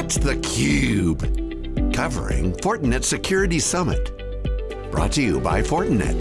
It's theCUBE, covering Fortinet Security Summit. Brought to you by Fortinet.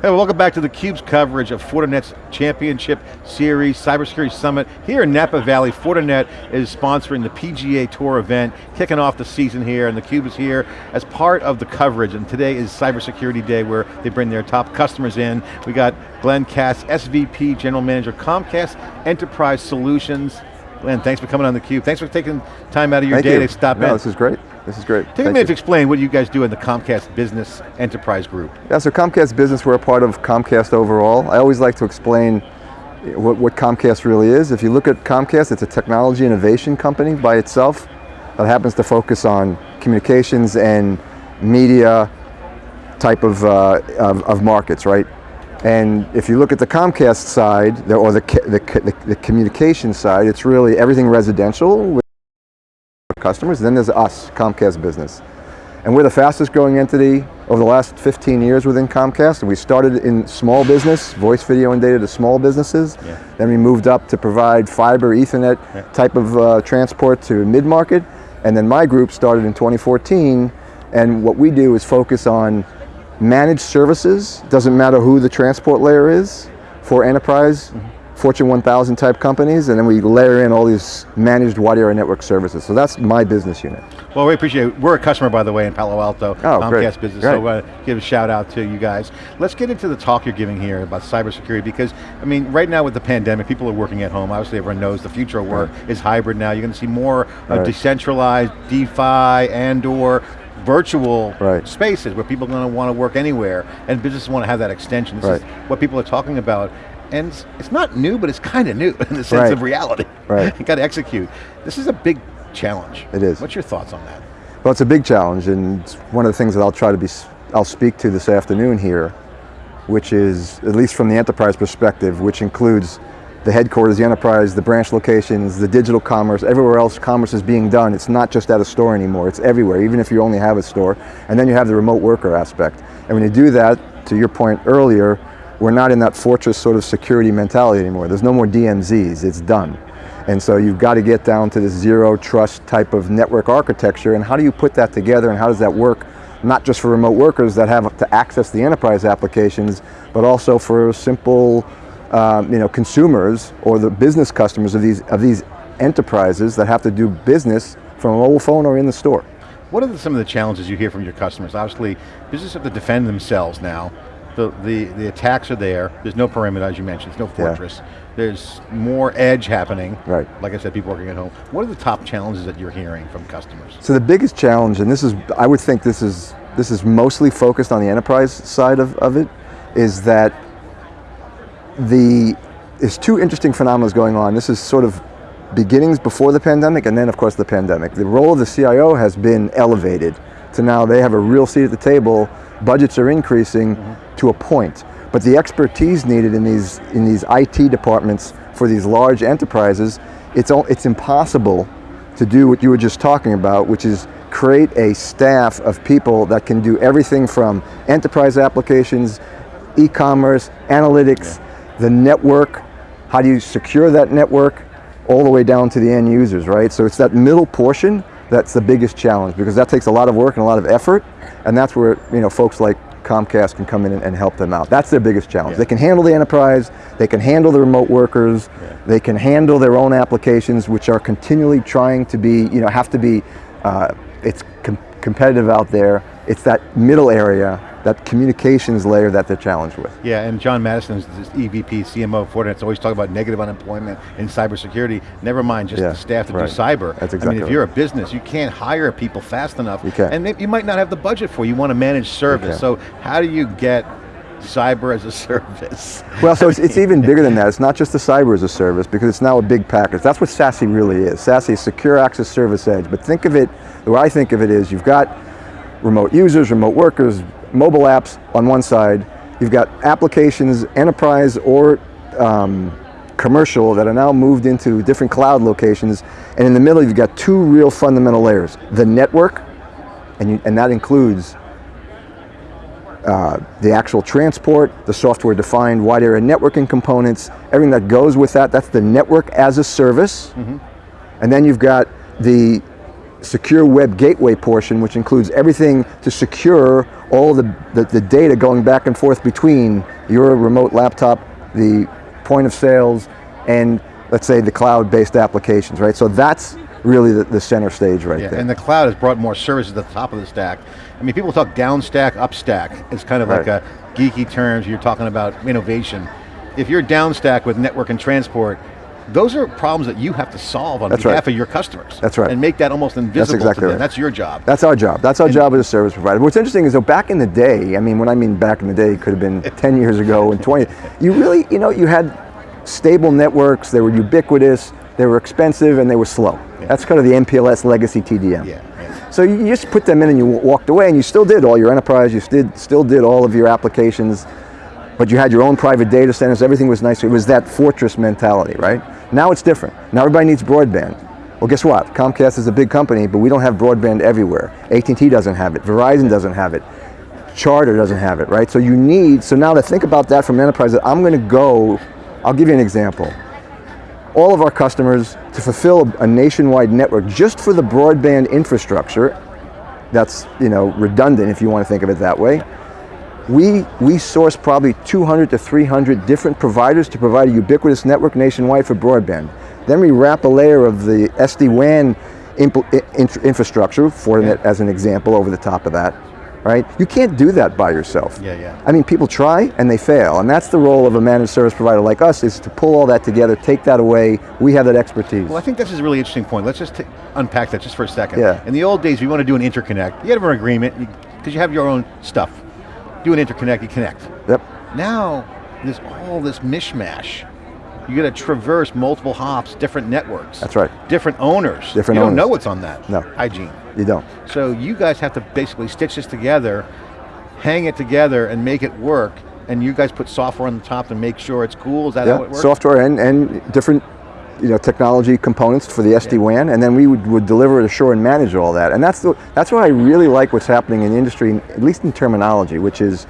Hey, welcome back to theCUBE's coverage of Fortinet's Championship Series Cybersecurity Summit. Here in Napa Valley, Fortinet is sponsoring the PGA Tour event, kicking off the season here, and theCUBE is here as part of the coverage, and today is Cybersecurity Day where they bring their top customers in. We got Glenn Katz, SVP, General Manager, Comcast Enterprise Solutions. Glenn, thanks for coming on theCUBE. Thanks for taking time out of your Thank day you. to stop no, in. this is great. This is great. Take Thank a minute you. to explain what you guys do in the Comcast Business Enterprise Group. Yeah, so Comcast Business, we're a part of Comcast overall. I always like to explain what, what Comcast really is. If you look at Comcast, it's a technology innovation company by itself that happens to focus on communications and media type of, uh, of, of markets, right? And if you look at the Comcast side, the, or the, the, the, the communication side, it's really everything residential with customers, then there's us, Comcast Business. And we're the fastest growing entity over the last 15 years within Comcast. And we started in small business, voice, video, and data to small businesses. Yeah. Then we moved up to provide fiber, ethernet Yeah. type of uh, transport to mid-market. And then my group started in 2014. And what we do is focus on managed services, doesn't matter who the transport layer is, for enterprise, Fortune 1000 type companies, and then we layer in all these managed wide area network services. So that's my business unit. Well, we appreciate it. We're a customer, by the way, in Palo Alto, Oh, Comcast great. Business, Great. so uh, give a shout out to you guys. Let's get into the talk you're giving here about cybersecurity, because, I mean, right now with the pandemic, people are working at home. Obviously, everyone knows the future of work is hybrid now. You're going to see more Right. decentralized, DeFi, and or virtual Right. spaces where people are going to want to work anywhere, and businesses want to have that extension. This is what people are talking about. And it's- it's not new, but it's kind of new in the sense Right. of reality. Right. you got to execute. This is a big challenge. It is. What's your thoughts on that? Well, it's a big challenge, and it's one of the things that I'll try to be, I'll speak to this afternoon here, which is, at least from the enterprise perspective, which includes the headquarters, the enterprise, the branch locations, the digital commerce, everywhere else commerce is being done. It's not just at a store anymore, it's everywhere, even if you only have a store. And then you have the remote worker aspect. And when you do that, to your point earlier, we're not in that fortress sort of security mentality anymore. There's no more DMZs, it's done. And so you've got to get down to this zero trust type of network architecture and how do you put that together and how does that work not just for remote workers that have to access the enterprise applications, but also for simple um, you know, consumers or the business customers of these, of these enterprises that have to do business from a mobile phone or in the store. What are some of the challenges you hear from your customers? Obviously, businesses have to defend themselves now. The, the, the attacks are there. There's no perimeter, as you mentioned. There's no Yeah. fortress. There's more edge happening. Right. Like I said, people working at home. What are the top challenges that you're hearing from customers? So the biggest challenge, and this is, I would think this is, this is mostly focused on the enterprise side of, of it, is that the, there's two interesting phenomena going on. This is sort of beginnings before the pandemic and then of course the pandemic. The role of the CIO has been elevated to now they have a real seat at the table, budgets are increasing to a point. But the expertise needed in these, in these IT departments for these large enterprises, it's, it's impossible to do what you were just talking about, which is create a staff of people that can do everything from enterprise applications, e-commerce, analytics, the network, how do you secure that network, all the way down to the end users, right? So it's that middle portion that's the biggest challenge because that takes a lot of work and a lot of effort, and that's where you know folks like Comcast can come in and, and help them out. That's their biggest challenge. Yeah. They can handle the enterprise, they can handle the remote workers, they can handle their own applications, which are continually trying to be, you know, have to be, uh, it's com competitive out there. It's that middle area, that communications layer that they're challenged with. Yeah, and John Maddison is this EVP, CMO of Fortinet's always talk about negative unemployment in cybersecurity. Never mind just Yeah, the staff to right. do cyber. That's I exactly mean, if you're a business, you can't hire people fast enough. You can't. And you might not have the budget for it. You want to manage service. So how do you get cyber as a service? Well, so it's, it's even bigger than that. It's not just the cyber as a service because it's now a big package. That's what SASE really is. SASE is Secure Access Service Edge. But think of it, the way I think of it is you've got remote users, remote workers, mobile apps on one side. You've got applications, enterprise or um, commercial that are now moved into different cloud locations. And in the middle, you've got two real fundamental layers. The network, and, you, and that includes uh, the actual transport, the software defined wide area networking components, everything that goes with that, that's the network as a service. And then you've got the secure web gateway portion, which includes everything to secure all the, the, the, data going back and forth between your remote laptop, the point of sales, and let's say the cloud-based applications, right? So that's really the, the center stage right yeah, there. And the cloud has brought more services to the top of the stack. I mean, people talk down stack, up stack. It's kind of Right. like a geeky terms, you're talking about innovation. If you're down stack with network and transport, those are problems that you have to solve on That's behalf right. of your customers. That's right. And make that almost invisible that's exactly right. That's your job. That's our job. That's our job as a service provider. What's interesting is though back in the day, I mean when I mean back in the day, it could have been 10 years ago and 20, you really, you know, you had stable networks, they were ubiquitous, they were expensive and they were slow. That's kind of the MPLS legacy TDM. Yeah, yeah. So you just put them in and you walked away and you still did all your enterprise, you still, still did all of your applications, but you had your own private data centers, everything was nice. It was that fortress mentality, right? Now it's different. Now everybody needs broadband. Well, guess what? Comcast is a big company, but we don't have broadband everywhere. AT&T doesn't have it, Verizon doesn't have it, Charter doesn't have it, right? So you need, so now to think about that from enterprise, that I'm going to go, I'll give you an example. All of our customers, to fulfill a nationwide network just for the broadband infrastructure, that's you know redundant if you want to think of it that way, we, we source probably 200 to 300 different providers to provide a ubiquitous network nationwide for broadband. Then we wrap a layer of the SD-WAN impl- i- infra- infrastructure, Fortinet as an example, over the top of that, right? You can't do that by yourself. Yeah, yeah. I mean, people try and they fail, and that's the role of a managed service provider like us, is to pull all that together, take that away, we have that expertise. Well, I think this is a really interesting point. Let's just unpack that just for a second. Yeah. In the old days, you want to do an interconnect, you had an agreement, because you have your own stuff. Do an interconnect, you connect. Yep, Now, there's all this mishmash. You got to traverse multiple hops, different networks. That's right. Different owners. Different you don't know what's on that. No. Hygiene. you don't. So you guys have to basically stitch this together, hang it together, and make it work. And you guys put software on the top to make sure it's cool. Is that how it Yeah, works? software and, and different you know, technology components for the SD-WAN, and then we would, would deliver, assure, and manage all that. And that's, the, that's why I really like what's happening in the industry, at least in terminology, which is,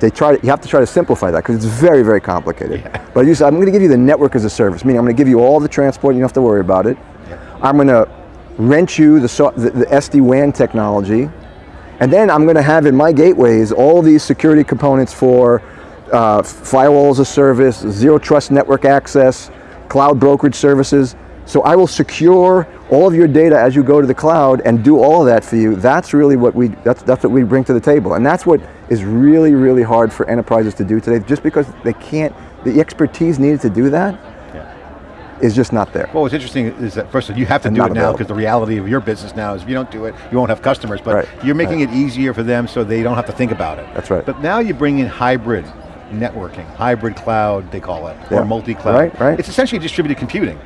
they try to, you have to try to simplify that because it's very, very complicated. But you said, I'm going to give you the network as a service, meaning I'm going to give you all the transport, you don't have to worry about it. I'm going to rent you the, so- the, the SD-WAN technology, and then I'm going to have in my gateways all these security components for uh, firewall as a service, zero trust network access, cloud brokerage services. So I will secure all of your data as you go to the cloud and do all of that for you. That's really what we, that's, that's what we bring to the table. And that's what is really, really hard for enterprises to do today, just because they can't, the expertise needed to do that is just not there. Well, what's interesting is that first of all, you have to And do it now because the reality of your business now is if you don't do it, you won't have customers. But Right, you're making it easier for them so they don't have to think about it. That's right. But now you bring in hybrid networking, hybrid cloud, they call it, Yeah. or multi-cloud. Right, right. It's essentially distributed computing.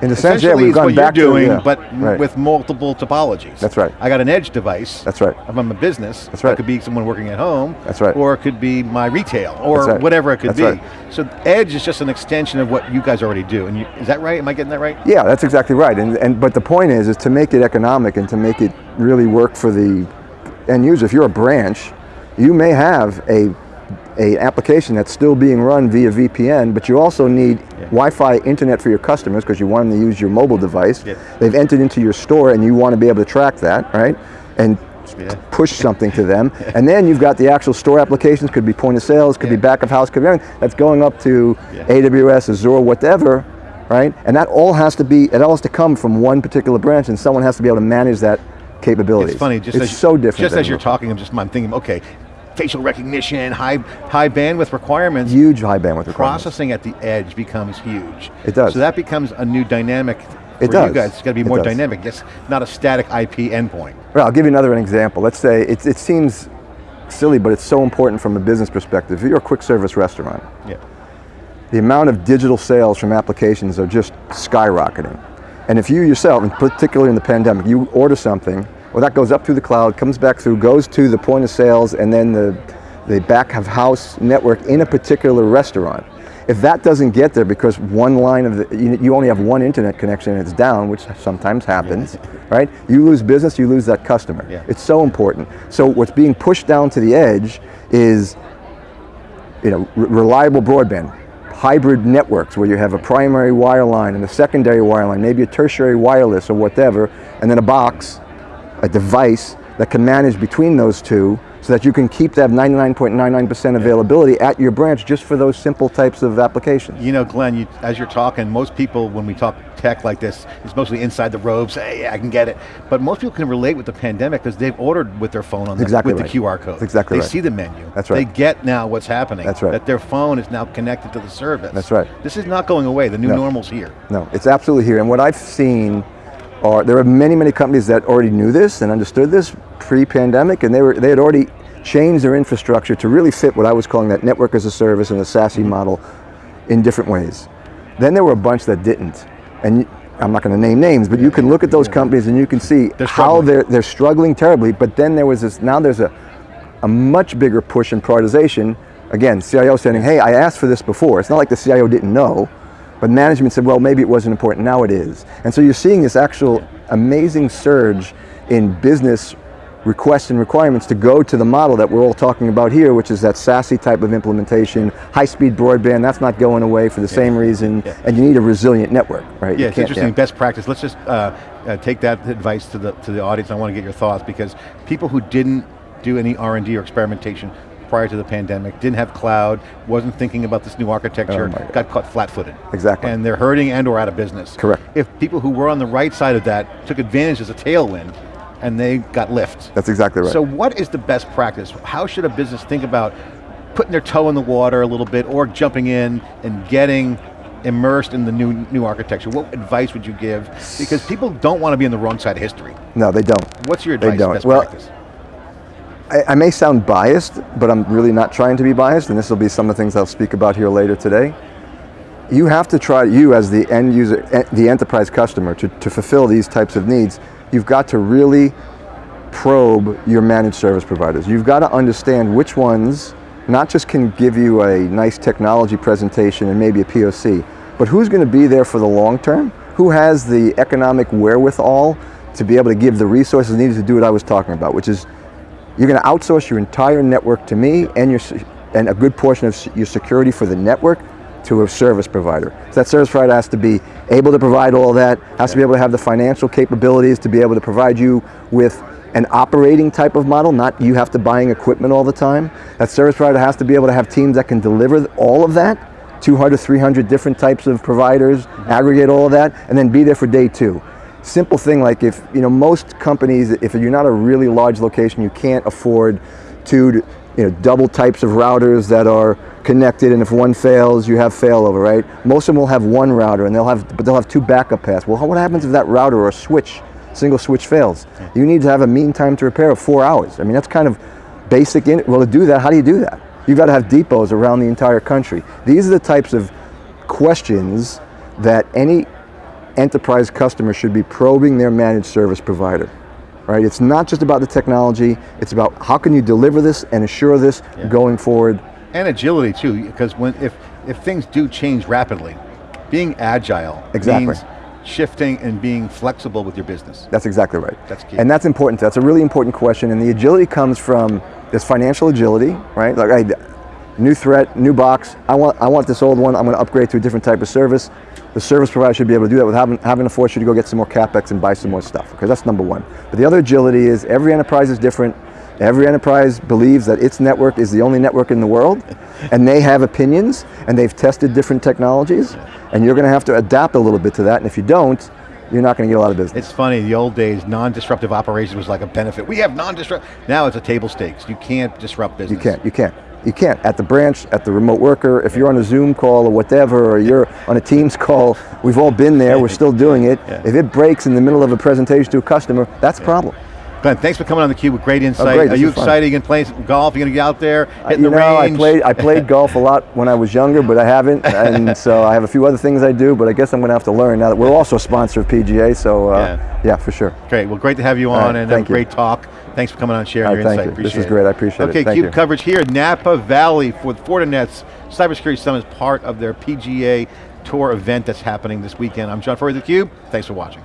In a sense, yeah, we've gone what back you're doing, to, yeah, but right. with multiple topologies. That's right. I got an edge device. That's right. If I'm a business, That's right. It could be someone working at home. That's right. Or it could be my retail, or right. whatever it could That's be. right. So edge is just an extension of what you guys already do. And you, is that right? Am I getting that right? Yeah, that's exactly right. And, and but the point is, is to make it economic and to make it really work for the end user. If you're a branch, you may have a a application that's still being run via VPN, but you also need Wi-Fi internet for your customers because you want them to use your mobile device. Yeah. They've entered into your store and you want to be able to track that, right? And Yeah. push something to them. And then you've got the actual store applications, could be point of sales, could Yeah. be back of house, could be everything. That's going up to Yeah. AWS, Azure, whatever, right? And that all has to be, it all has to come from one particular branch and someone has to be able to manage that capability. It's funny, just it's as, so different. Just as you're talking, I'm just I'm thinking, okay, facial recognition, high high bandwidth requirements. Huge high bandwidth requirements. processing at the edge becomes huge. It does. So that becomes a new dynamic for It does. you guys. It's got to be more dynamic. Just not a static IP endpoint. Well, I'll give you another example. Let's say, it, it seems silly, but it's so important from a business perspective. If you're a quick service restaurant, Yeah. the amount of digital sales from applications are just skyrocketing. And if you yourself, and particularly in the pandemic, you order something, well that goes up through the cloud, comes back through, goes to the point of sales, and then the, the back of house network in a particular restaurant. If that doesn't get there because one line of the, you, you only have one internet connection and it's down, which sometimes happens, right? You lose business, you lose that customer. Yeah. It's so important. So what's being pushed down to the edge is you know, re- reliable broadband, hybrid networks where you have a primary wire line and a secondary wire line, maybe a tertiary wireless or whatever, and then a box, a device that can manage between those two so that you can keep that 99.99% availability at your branch just for those simple types of applications. You know, Glenn, you, as you're talking, most people, when we talk tech like this, it's mostly inside the robes, hey, I can get it. But most people can relate with the pandemic because they've ordered with their phone on the, exactly with right. the QR code. That's exactly they right. see the menu. That's right. They get now what's happening. That's right. That their phone is now connected to the service. That's right. This is not going away, the new No. normal's here. No, it's absolutely here. And what I've seen are, there are many, many companies that already knew this and understood this pre-pandemic and they, were, they had already changed their infrastructure to really fit what I was calling that network as a service and the SASE mm-hmm. model in different ways. Then there were a bunch that didn't. And you- I'm not going to name names, but you can look at those companies and you can see They're how they're, they're struggling terribly, but then there was this, now there's a, a much bigger push in prioritization. Again, CIO saying, hey, I asked for this before. It's not like the CIO didn't know, but management said, well, maybe it wasn't important, now it is. And so you're seeing this actual amazing surge in business requests and requirements to go to the model that we're all talking about here, which is that SASE type of implementation, high-speed broadband, that's not going away for the same reason, Yeah. and you need a resilient network, right? Yeah, it's interesting, best practice. Let's just uh, uh, take that advice to the, to the audience. I want to get your thoughts because people who didn't do any R&D or experimentation prior to the pandemic, didn't have cloud, wasn't thinking about this new architecture, Oh got caught flat-footed. Exactly. And they're hurting and or out of business. Correct. If people who were on the right side of that took advantage as a tailwind, and they got lift. That's exactly right. So what is the best practice? How should a business think about putting their toe in the water a little bit or jumping in and getting immersed in the new new architecture? What advice would you give? Because people don't want to be on the wrong side of history. no, they don't. What's your They advice, don't. best Well, practice? I, I may sound biased, but I'm really not trying to be biased, and this will be some of the things I'll speak about here later today. You have to try, you as the end user, eh, the enterprise customer, to, to fulfill these types of needs, you've got to really probe your managed service providers. You've got to understand which ones not just can give you a nice technology presentation and maybe a POC, but who's going to be there for the long term? Who has the economic wherewithal to be able to give the resources needed to do what I was talking about, which is you're going to outsource your entire network to me and your and a good portion of your security for the network to a service provider. So that service provider has to be able to provide all that, has to be able to have the financial capabilities to be able to provide you with an operating type of model, not you have to buying equipment all the time. That service provider has to be able to have teams that can deliver all of that, 200, 300 different types of providers, aggregate all of that, and then be there for day two simple thing like if, you know, most companies, if you're not a really large location, you can't afford two, you know, double types of routers that are connected and if one fails, you have failover, right? Most of them will have one router and they'll have, but they'll have two backup paths. Well, what happens if that router or switch, single switch fails? You need to have a mean time to repair of four hours. I mean, that's kind of basic, in, well to do that, how do you do that? You've got to have depots around the entire country. These are the types of questions that any enterprise customers should be probing their managed service provider. Right? It's not just about the technology, it's about how can you deliver this and assure this going forward. And agility too, because when if if things do change rapidly, being agile Exactly. means shifting and being flexible with your business. That's exactly right. That's key. And that's important. That's a really important question. And the agility comes from this financial agility, right? Like, hey, new threat, new box. I want, I want this old one. I'm going to upgrade to a different type of service. The service provider should be able to do that without having, having to force you to go get some more capex and buy some more stuff. Okay, that's number one. But the other agility is every enterprise is different. Every enterprise believes that its network is the only network in the world, and they have opinions, and they've tested different technologies, and you're going to have to adapt a little bit to that. And if you don't, you're not going to get a lot of business. It's funny, the old days, non-disruptive operations was like a benefit. We have non-disrupt, now it's a table stakes. You can't disrupt business. You can't, you can't. You can't. At the branch, at the remote worker, if you're on a Zoom call or whatever, or you're on a Teams call, we've all been there, we're still doing it. Yeah. If it breaks in the middle of a presentation to a customer, that's a problem. Glenn, thanks for coming on theCUBE with great insight. Oh, great, Are you is fun. excited? You going to play some golf? You going to get out there, Uh, you the know, I played, I played golf a lot when I was younger, but I haven't, and so I have a few other things I do, but I guess I'm going to have to learn now that we're also a sponsor of PGA, so uh, Yeah. yeah. for sure. Great, well great to have you on right, and a thank you. great talk. Thanks for coming on and sharing All your insight. you. This is great, I appreciate it. okay, CUBE you. coverage here at Napa Valley for the Fortinet's Cybersecurity Summit is part of their PGA Tour event that's happening this weekend. I'm John Furrier, theCUBE. Thanks for watching.